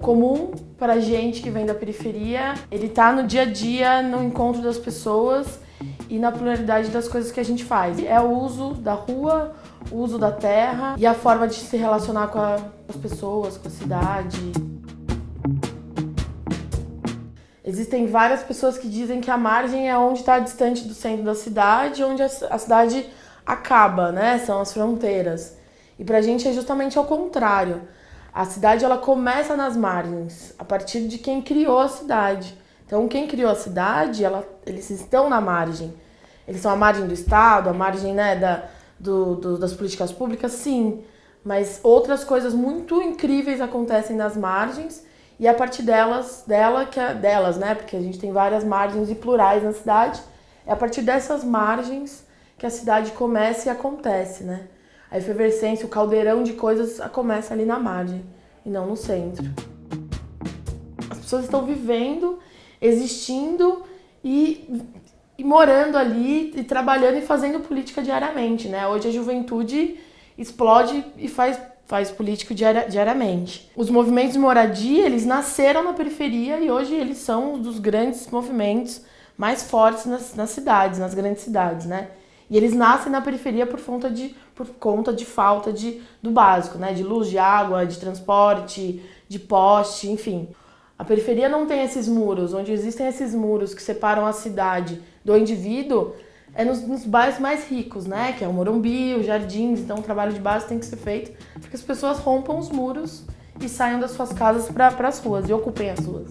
Comum para gente que vem da periferia, ele tá no dia a dia, no encontro das pessoas e na pluralidade das coisas que a gente faz. É o uso da rua, o uso da terra e a forma de se relacionar com, a, com as pessoas, com a cidade. Existem várias pessoas que dizem que a margem é onde está distante do centro da cidade, onde a, a cidade acaba, né? São as fronteiras. E pra gente é justamente ao contrário. A cidade ela começa nas margens, a partir de quem criou a cidade. Então, quem criou a cidade, ela, eles estão na margem. Eles são a margem do Estado, a margem né, da, do, do, das políticas públicas, sim. Mas outras coisas muito incríveis acontecem nas margens e a partir delas, dela que é, delas, né? Porque a gente tem várias margens e plurais na cidade. É a partir dessas margens que a cidade começa e acontece, né? A efervescência, o caldeirão de coisas começa ali na margem e não no centro. As pessoas estão vivendo, existindo e, e morando ali e trabalhando e fazendo política diariamente, né? Hoje a juventude explode e faz faz político diariamente. Os movimentos de moradia, eles nasceram na periferia e hoje eles são um dos grandes movimentos mais fortes nas, nas cidades, nas grandes cidades, né? E eles nascem na periferia por conta de, por conta de falta de, do básico, né? De luz, de água, de transporte, de poste, enfim. A periferia não tem esses muros, onde existem esses muros que separam a cidade do indivíduo, é nos, nos bairros mais ricos, né? Que é o Morumbi, os Jardins, então o trabalho de base tem que ser feito para que as pessoas rompam os muros e saiam das suas casas para as ruas e ocupem as ruas.